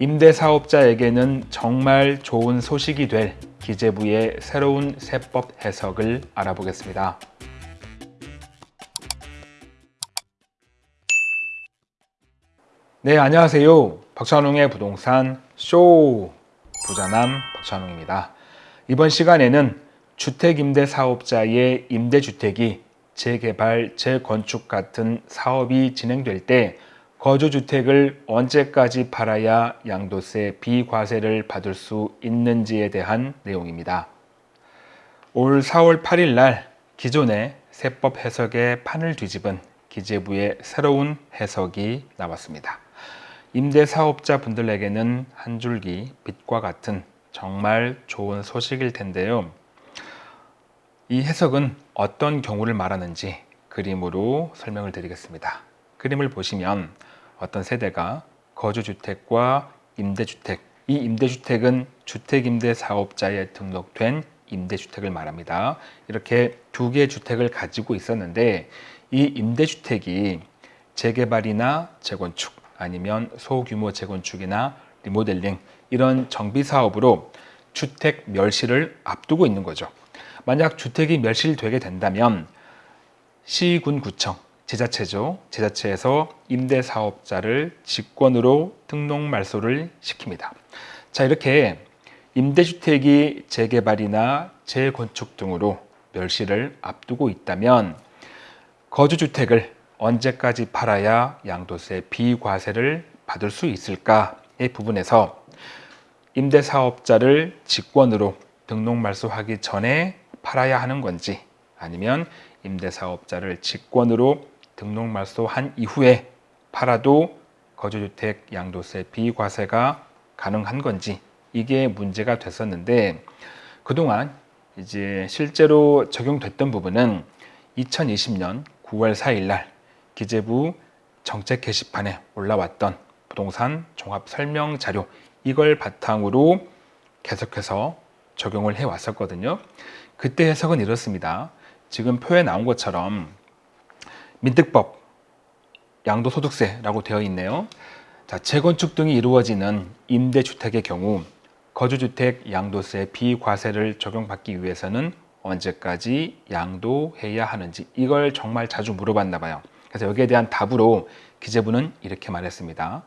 임대사업자에게는 정말 좋은 소식이 될 기재부의 새로운 세법 해석을 알아보겠습니다. 네, 안녕하세요. 박찬웅의 부동산 쇼 부자남 박찬웅입니다. 이번 시간에는 주택임대사업자의 임대주택이 재개발, 재건축 같은 사업이 진행될 때 거주주택을 언제까지 팔아야 양도세 비과세를 받을 수 있는지에 대한 내용입니다. 올 4월 8일 날 기존의 세법 해석의 판을 뒤집은 기재부의 새로운 해석이 나왔습니다. 임대사업자 분들에게는 한 줄기 빛과 같은 정말 좋은 소식일 텐데요. 이 해석은 어떤 경우를 말하는지 그림으로 설명을 드리겠습니다. 그림을 보시면 어떤 세대가 거주주택과 임대주택, 이 임대주택은 주택임대사업자에 등록된 임대주택을 말합니다. 이렇게 두 개의 주택을 가지고 있었는데 이 임대주택이 재개발이나 재건축 아니면 소규모 재건축이나 리모델링 이런 정비 사업으로 주택 멸실을 앞두고 있는 거죠. 만약 주택이 멸실되게 된다면 시군 구청 지자체죠. 지자체에서 임대사업자를 직권으로 등록 말소를 시킵니다. 자 이렇게 임대주택이 재개발이나 재건축 등으로 멸실을 앞두고 있다면 거주주택을 언제까지 팔아야 양도세 비과세를 받을 수 있을까의 부분에서 임대사업자를 직권으로 등록 말소하기 전에 팔아야 하는 건지 아니면 임대사업자를 직권으로 등록 말소한 이후에 팔아도 거주주택 양도세 비과세가 가능한 건지 이게 문제가 됐었는데 그동안 이제 실제로 적용됐던 부분은 2020년 9월 4일 날 기재부 정책 게시판에 올라왔던 부동산 종합 설명 자료 이걸 바탕으로 계속해서 적용을 해 왔었거든요. 그때 해석은 이렇습니다. 지금 표에 나온 것처럼 민특법 양도소득세라고 되어 있네요. 자, 재건축 등이 이루어지는 임대주택의 경우 거주주택 양도세 비과세를 적용받기 위해서는 언제까지 양도해야 하는지 이걸 정말 자주 물어봤나 봐요. 그래서 여기에 대한 답으로 기재부는 이렇게 말했습니다.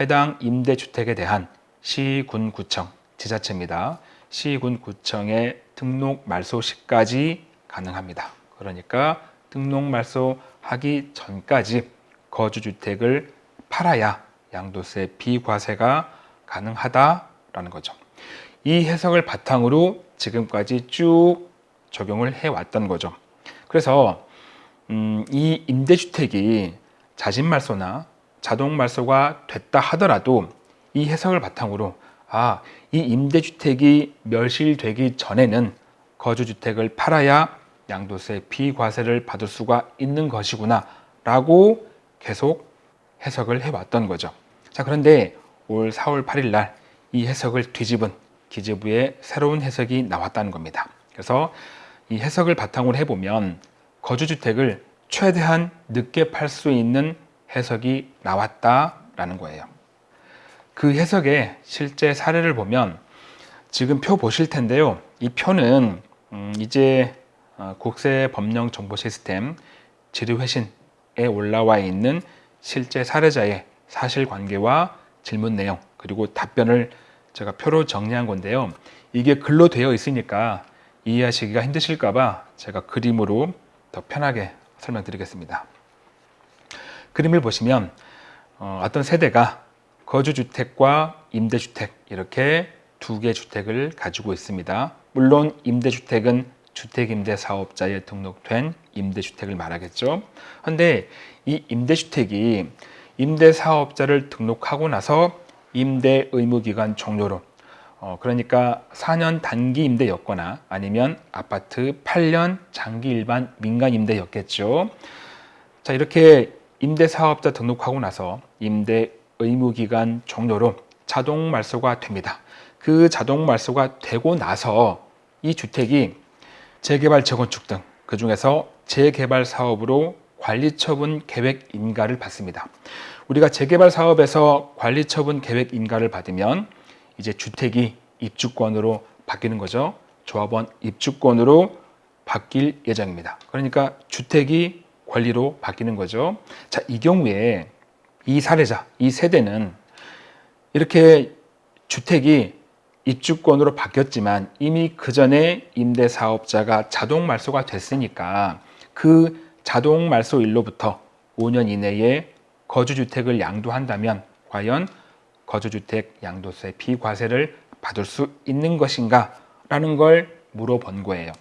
해당 임대주택에 대한 시군 구청 지자체입니다. 시군 구청의 등록 말소 시까지 가능합니다. 그러니까 등록 말소하기 전까지 거주주택을 팔아야 양도세 비과세가 가능하다라는 거죠. 이 해석을 바탕으로 지금까지 쭉 적용을 해왔던 거죠. 그래서 음, 이 임대주택이 자진말소나 자동말소가 됐다 하더라도 이 해석을 바탕으로 아, 이 임대주택이 멸실되기 전에는 거주주택을 팔아야 양도세 비과세를 받을 수가 있는 것이구나 라고 계속 해석을 해왔던 거죠. 자 그런데 올 4월 8일 날 이 해석을 뒤집은 기재부의 새로운 해석이 나왔다는 겁니다. 그래서 이 해석을 바탕으로 해보면 거주주택을 최대한 늦게 팔 수 있는 해석이 나왔다라는 거예요. 그 해석의 실제 사례를 보면 지금 표 보실 텐데요. 이 표는 음 이제 어, 국세 법령 정보 시스템 지리회신에 올라와 있는 실제 사례자의 사실관계와 질문 내용 그리고 답변을 제가 표로 정리한 건데요. 이게 글로 되어 있으니까 이해하시기가 힘드실까 봐 제가 그림으로 더 편하게 설명드리겠습니다. 그림을 보시면 어, 어떤 세대가 거주주택과 임대주택 이렇게 두 개 주택을 가지고 있습니다. 물론 임대주택은 주택임대 사업자에 등록된 임대주택을 말하겠죠. 그런데 이 임대주택이 임대사업자를 등록하고 나서 임대 의무기간 종료로 어, 그러니까 4년 단기 임대였거나 아니면 아파트 8년 장기 일반 민간 임대였겠죠. 자 이렇게 임대사업자 등록하고 나서 임대 의무기간 종료로 자동 말소가 됩니다. 그 자동 말소가 되고 나서 이 주택이 재개발 재건축 등 그 중에서 재개발 사업으로 관리처분 계획 인가를 받습니다. 우리가 재개발 사업에서 관리처분 계획 인가를 받으면 이제 주택이 입주권으로 바뀌는 거죠. 조합원 입주권으로 바뀔 예정입니다. 그러니까 주택이 권리로 바뀌는 거죠. 자, 이 경우에 이 사례자, 이 세대는 이렇게 주택이 입주권으로 바뀌었지만 이미 그 전에 임대사업자가 자동 말소가 됐으니까 그 자동 말소일로부터 5년 이내에 거주주택을 양도한다면 과연 거주주택 양도세 비과세를 받을 수 있는 것인가 라는 걸 물어본 거예요.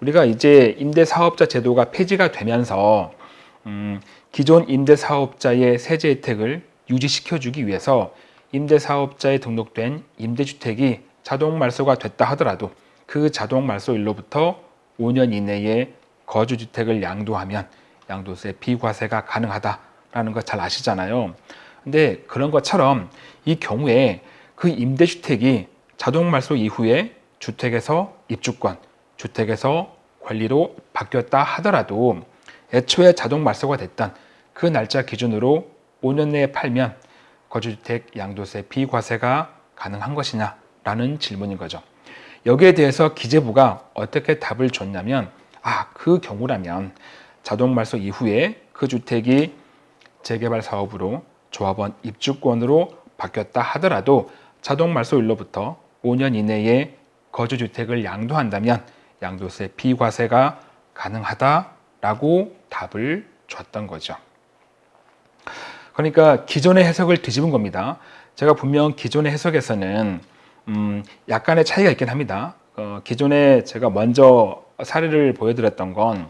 우리가 이제 임대사업자 제도가 폐지가 되면서 음, 기존 임대사업자의 세제 혜택을 유지시켜 주기 위해서 임대사업자에 등록된 임대주택이 자동 말소가 됐다 하더라도 그 자동 말소일로부터 5년 이내에 거주주택을 양도하면 양도세 비과세가 가능하다라는 거 잘 아시잖아요. 근데 그런 것처럼 이 경우에 그 임대주택이 자동 말소 이후에 주택에서 입주권, 주택에서 권리로 바뀌었다 하더라도 애초에 자동 말소가 됐던 그 날짜 기준으로 5년 내에 팔면 거주주택 양도세 비과세가 가능한 것이냐 라는 질문인 거죠. 여기에 대해서 기재부가 어떻게 답을 줬냐면 아, 그 경우라면 자동 말소 이후에 그 주택이 재개발 사업으로 조합원 입주권으로 바뀌었다 하더라도 자동 말소일로부터 5년 이내에 거주주택을 양도한다면 양도세 비과세가 가능하다라고 답을 줬던 거죠. 그러니까 기존의 해석을 뒤집은 겁니다. 제가 분명 기존의 해석에서는 음, 약간의 차이가 있긴 합니다. 어, 기존에 제가 먼저 사례를 보여드렸던 건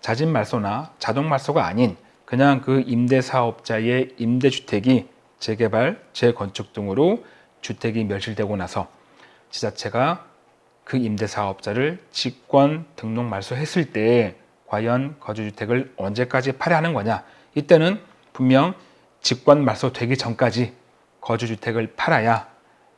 자진 말소나 자동 말소가 아닌 그냥 그 임대사업자의 임대주택이 재개발, 재건축 등으로 주택이 멸실되고 나서 지자체가 그 임대사업자를 직권 등록 말소했을 때 과연 거주주택을 언제까지 팔아야 하는 거냐 이때는 분명 직권 말소되기 전까지 거주주택을 팔아야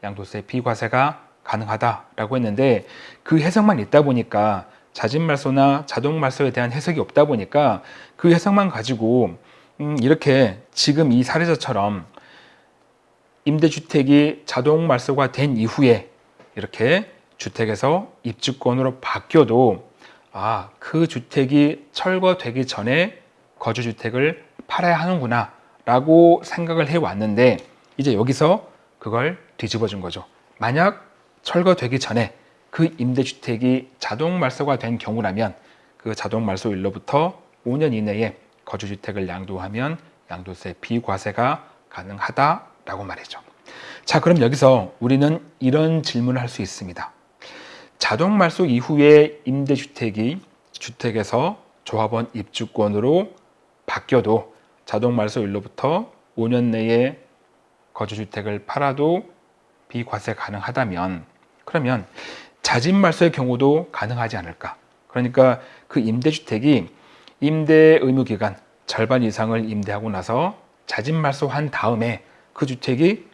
양도세 비과세가 가능하다라고 했는데 그 해석만 있다 보니까 자진 말소나 자동 말소에 대한 해석이 없다 보니까 그 해석만 가지고 음 이렇게 지금 이 사례자처럼 임대주택이 자동 말소가 된 이후에 이렇게 주택에서 입주권으로 바뀌어도 아, 그 주택이 철거되기 전에 거주주택을 팔아야 하는구나 라고 생각을 해왔는데 이제 여기서 그걸 뒤집어 준 거죠. 만약 철거되기 전에 그 임대주택이 자동 말소가 된 경우라면 그 자동 말소일로부터 5년 이내에 거주주택을 양도하면 양도세 비과세가 가능하다라고 말이죠. 자, 그럼 여기서 우리는 이런 질문을 할 수 있습니다. 자동 말소 이후에 임대주택이 주택에서 조합원 입주권으로 바뀌어도 자동 말소일로부터 5년 내에 거주주택을 팔아도 비과세 가능하다면 그러면 자진 말소의 경우도 가능하지 않을까? 그러니까 그 임대주택이 임대 의무 기간 절반 이상을 임대하고 나서 자진 말소한 다음에 그 주택이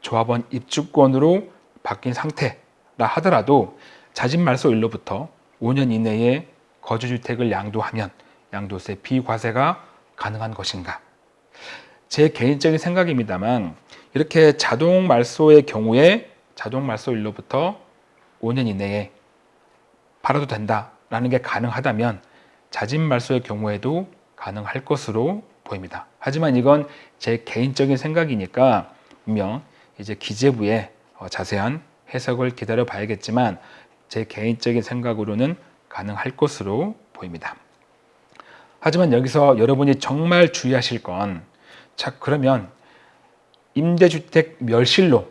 조합원 입주권으로 바뀐 상태라 하더라도 자진 말소일로부터 5년 이내에 거주주택을 양도하면 양도세 비과세가 가능한 것인가? 제 개인적인 생각입니다만 이렇게 자동 말소의 경우에 자동 말소일로부터 5년 이내에 팔아도 된다라는 게 가능하다면 자진 말소의 경우에도 가능할 것으로 보입니다. 하지만 이건 제 개인적인 생각이니까 분명 이제 기재부의 어, 자세한 해석을 기다려 봐야겠지만 제 개인적인 생각으로는 가능할 것으로 보입니다. 하지만 여기서 여러분이 정말 주의하실 건 자, 그러면 임대주택 멸실로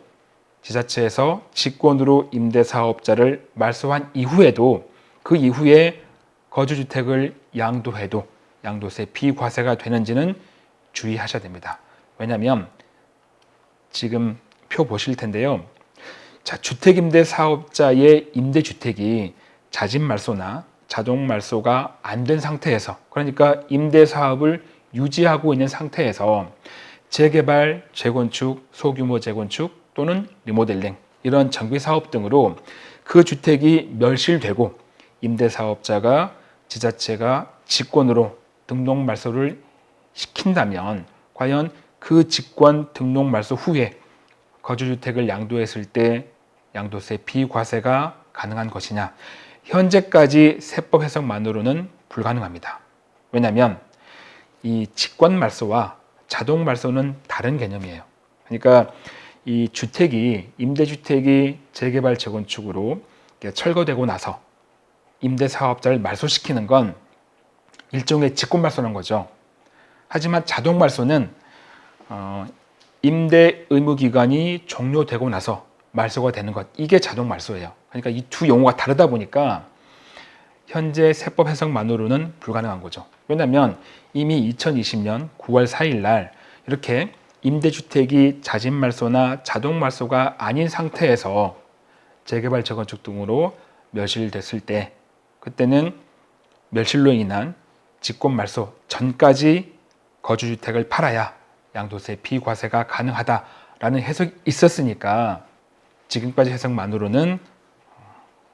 지자체에서 직권으로 임대사업자를 말소한 이후에도 그 이후에 거주주택을 양도해도 양도세 비과세가 되는지는 주의하셔야 됩니다. 왜냐하면 지금 표 보실 텐데요. 자, 주택임대사업자의 임대주택이 자진말소나 자동 말소가 안 된 상태에서 그러니까 임대 사업을 유지하고 있는 상태에서 재개발, 재건축, 소규모 재건축 또는 리모델링 이런 정비 사업 등으로 그 주택이 멸실되고 임대사업자가 지자체가 직권으로 등록 말소를 시킨다면 과연 그 직권 등록 말소 후에 거주주택을 양도했을 때 양도세 비과세가 가능한 것이냐 현재까지 세법 해석만으로는 불가능합니다. 왜냐하면 이 직권 말소와 자동 말소는 다른 개념이에요. 그러니까 이 주택이 임대주택이 재개발 재건축으로 철거되고 나서 임대사업자를 말소시키는 건 일종의 직권 말소는 거죠. 하지만 자동 말소는 어, 임대 의무 기간이 종료되고 나서 말소가 되는 것 이게 자동 말소예요. 그러니까 이 두 용어가 다르다 보니까 현재 세법 해석만으로는 불가능한 거죠. 왜냐하면 이미 2020년 9월 4일 날 이렇게 임대주택이 자진말소나 자동말소가 아닌 상태에서 재개발 재건축 등으로 멸실됐을 때 그때는 멸실로 인한 직권말소 전까지 거주주택을 팔아야 양도세 비과세가 가능하다라는 해석이 있었으니까 지금까지 해석만으로는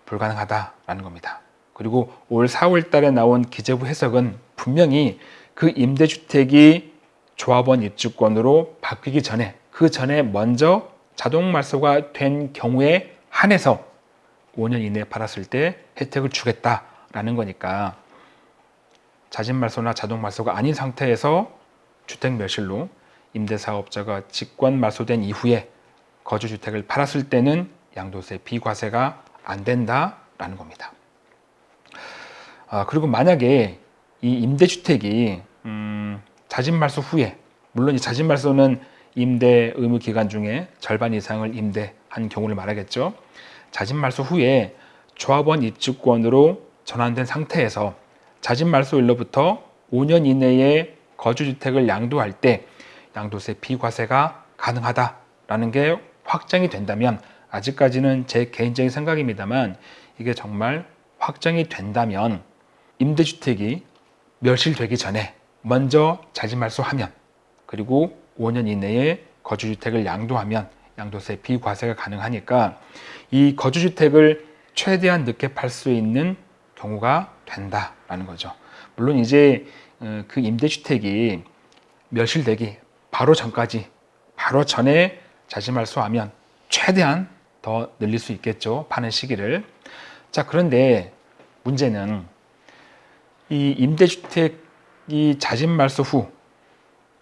불가능하다라는 겁니다. 그리고 올 4월 달에 나온 기재부 해석은 분명히 그 임대주택이 조합원 입주권으로 바뀌기 전에 그 전에 먼저 자동 말소가 된 경우에 한해서 5년 이내에 팔았을 때 혜택을 주겠다라는 거니까 자진 말소나 자동 말소가 아닌 상태에서 주택 멸실로 임대사업자가 직권 말소된 이후에 거주주택을 팔았을 때는 양도세 비과세가 안 된다라는 겁니다. 아, 그리고 만약에 이 임대주택이 음, 자진말소 후에 물론 이 자진말소는 임대 의무 기간 중에 절반 이상을 임대한 경우를 말하겠죠. 자진말소 후에 조합원 입주권으로 전환된 상태에서 자진말소일로부터 5년 이내에 거주주택을 양도할 때 양도세 비과세가 가능하다라는 게 확정이 된다면 아직까지는 제 개인적인 생각입니다만 이게 정말 확정이 된다면 임대주택이 멸실되기 전에 먼저 자진말소하면 그리고 5년 이내에 거주주택을 양도하면 양도세 비과세가 가능하니까 이 거주주택을 최대한 늦게 팔 수 있는 경우가 된다라는 거죠. 물론 이제 어, 그 임대주택이 멸실되기 바로 전까지 바로 전에 자진말소하면 최대한 더 늘릴 수 있겠죠. 파는 시기를. 자 그런데 문제는 이 임대주택이 자진말소 후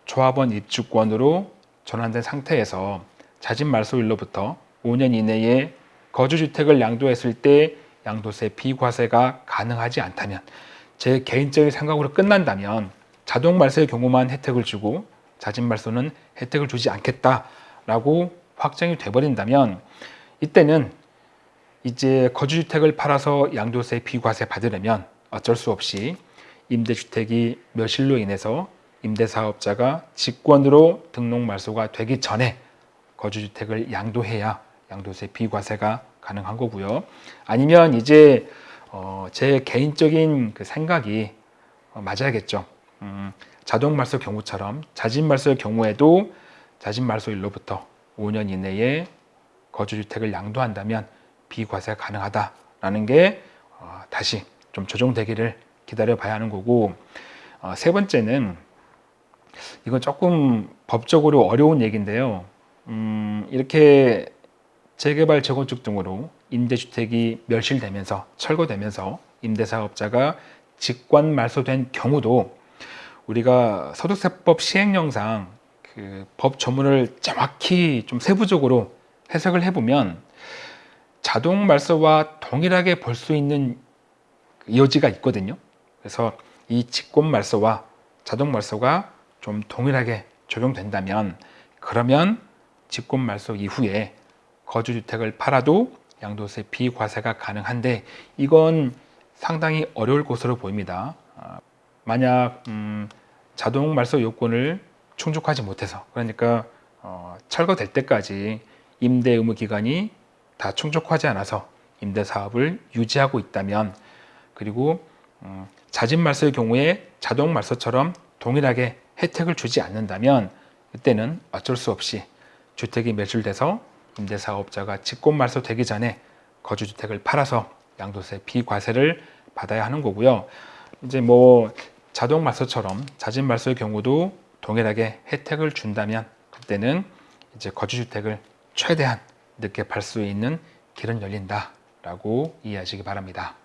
조합원 입주권으로 전환된 상태에서 자진말소일로부터 5년 이내에 거주주택을 양도했을 때 양도세 비과세가 가능하지 않다면 제 개인적인 생각으로 끝난다면 자동말소의 경우만 혜택을 주고 자진말소는 혜택을 주지 않겠다라고 확정이 돼버린다면 이때는 이제 거주주택을 팔아서 양도세 비과세 받으려면 어쩔 수 없이 임대주택이 멸실로 인해서 임대사업자가 직권으로 등록 말소가 되기 전에 거주주택을 양도해야 양도세 비과세가 가능한 거고요. 아니면 이제 어, 제 개인적인 그 생각이 어, 맞아야겠죠. 음, 자동말소 경우처럼 자진말소의 경우에도 자진말소일로부터 5년 이내에 거주주택을 양도한다면 비과세가 가능하다라는 게 어, 다시 좀 조정되기를 기다려 봐야 하는 거고 어, 세 번째는 이건 조금 법적으로 어려운 얘기인데요. 음, 이렇게 재개발 재건축 등으로 임대주택이 멸실되면서 철거되면서 임대사업자가 직권 말소된 경우도 우리가 소득세법 시행령상 그 법 조문을 정확히 좀 세부적으로 해석을 해보면 자동 말소와 동일하게 볼 수 있는 여지가 있거든요. 그래서 이 직권 말소와 자동 말소가 좀 동일하게 적용된다면 그러면 직권 말소 이후에 거주주택을 팔아도 양도세 비과세가 가능한데 이건 상당히 어려울 것으로 보입니다. 아, 만약 음, 자동 말소 요건을 충족하지 못해서 그러니까 어, 철거될 때까지 임대 의무 기간이 다 충족하지 않아서 임대 사업을 유지하고 있다면 그리고 음, 자진 말소의 경우에 자동 말소처럼 동일하게 혜택을 주지 않는다면 그때는 어쩔 수 없이 주택이 매출돼서 임대사업자가 직권 말소되기 전에 거주주택을 팔아서 양도세 비과세를 받아야 하는 거고요. 이제 뭐 자동 말소처럼 자진 말소의 경우도 동일하게 혜택을 준다면 그때는 이제 거주주택을 최대한 늦게 팔 수 있는 길은 열린다 라고 이해하시기 바랍니다.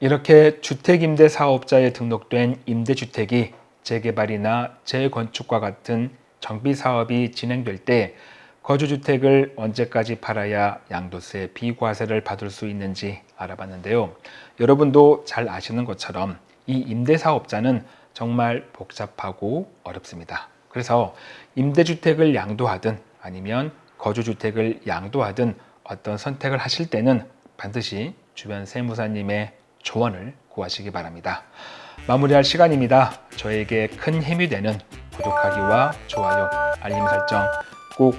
이렇게 주택임대 사업자에 등록된 임대주택이 재개발이나 재건축과 같은 정비 사업이 진행될 때 거주주택을 언제까지 팔아야 양도세 비과세를 받을 수 있는지 알아봤는데요. 여러분도 잘 아시는 것처럼 이 임대사업자는 정말 복잡하고 어렵습니다. 그래서 임대주택을 양도하든 아니면 거주주택을 양도하든 어떤 선택을 하실 때는 반드시 주변 세무사님의 조언을 구하시기 바랍니다. 마무리할 시간입니다. 저에게 큰 힘이 되는 구독하기와 좋아요, 알림 설정 꼭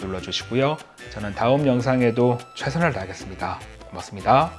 눌러주시고요. 저는 다음 영상에도 최선을 다하겠습니다. 고맙습니다.